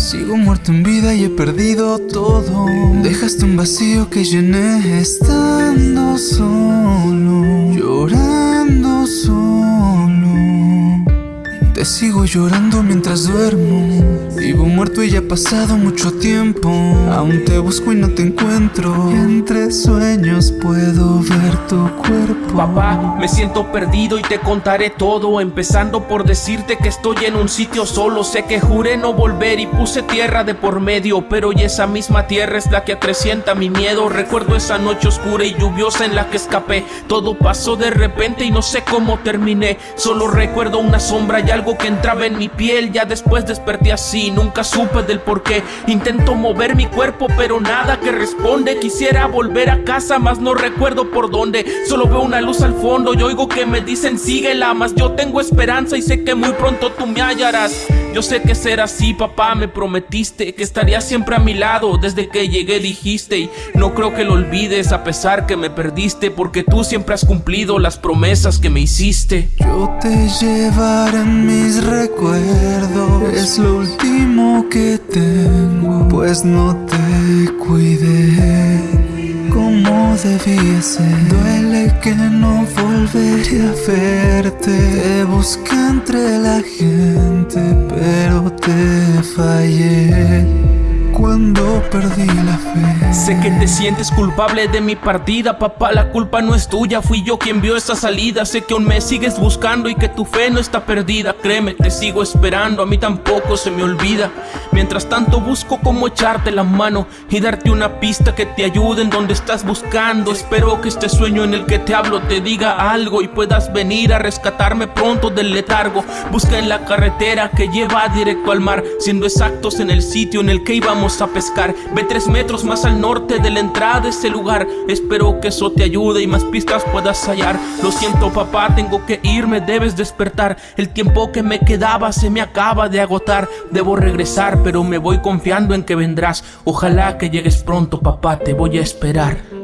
Sigo muerto en vida y he perdido todo. Dejaste un vacío que llené estando solo Llorando sigo llorando mientras duermo. Vivo muerto y ya ha pasado mucho tiempo. Aún te busco y no te encuentro. Entre sueños puedo ver tu cuerpo. Papá, me siento perdido y te contaré todo Empezando por decirte que estoy en un sitio solo. Sé que juré no volver y puse tierra de por medio Pero hoy esa misma tierra es la que acrecienta mi miedo. Recuerdo esa noche oscura y lluviosa en la que escapé. Todo pasó de repente y no sé cómo terminé. Solo recuerdo una sombra y algo que entraba en mi piel. Ya después desperté así nunca supe del por qué. Intento mover mi cuerpo pero nada que responde. Quisiera volver a casa mas no recuerdo por dónde. Solo veo una luz al fondo y oigo que me dicen síguela Mas yo tengo esperanza y sé que muy pronto tú me hallarás yo sé que será así, papá, me prometiste que estarías siempre a mi lado Desde que llegué dijiste y no creo que lo olvides a pesar que me perdiste Porque tú siempre has cumplido las promesas que me hiciste. Yo te llevaré en mis recuerdos. Es lo último que tengo Pues no te cuidé Duele que no volveré a verte. Te busqué entre la gente pero te fallé cuando perdí la fe. Sé que te sientes culpable de mi partida Papá, la culpa no es tuya Fui yo quien vio esa salida. Sé que aún me sigues buscando y que tu fe no está perdida. Créeme, te sigo esperando A mí tampoco se me olvida. Mientras tanto busco cómo echarte la mano Y darte una pista que te ayude en donde estás buscando. Espero que este sueño en el que te hablo te diga algo Y puedas venir a rescatarme pronto del letargo. Busca en la carretera que lleva directo al mar Siendo exactos en el sitio en el que íbamos a pescar. Ve tres metros más al norte de la entrada de ese lugar. Espero que eso te ayude y más pistas puedas hallar. Lo siento papá, tengo que irme, debes despertar. El tiempo que me quedaba se me acaba de agotar. Debo regresar, pero me voy confiando en que vendrás. Ojalá que llegues pronto papá, te voy a esperar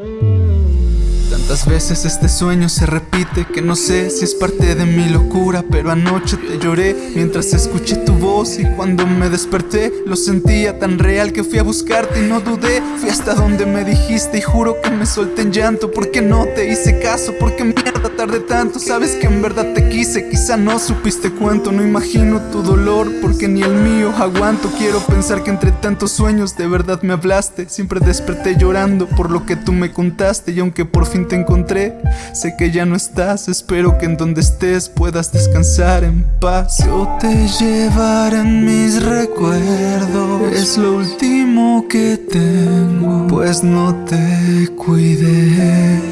Tantas veces este sueño se repite que no sé si es parte de mi locura Pero anoche te lloré mientras escuché tu voz y cuando me desperté Lo sentía tan real que fui a buscarte y no dudé. Fui hasta donde me dijiste y juro que me solté en llanto Porque no te hice caso, porque mierda tardé tanto Sabes que en verdad te quise, quizá no supiste cuánto No imagino tu dolor porque ni el mío aguanto Quiero pensar que entre tantos sueños de verdad me hablaste Siempre desperté llorando por lo que tú me contaste Y aunque por fin te encontré Sé que ya no estás, espero que en donde estés puedas descansar en paz. Yo te llevaré en mis recuerdos Es lo último que tengo Pues no te cuidé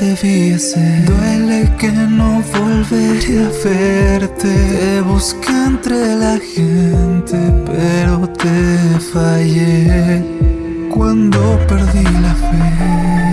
debía ser Duele que no volveré a verte. Te busqué entre la gente pero te fallé. Cuando perdí la fe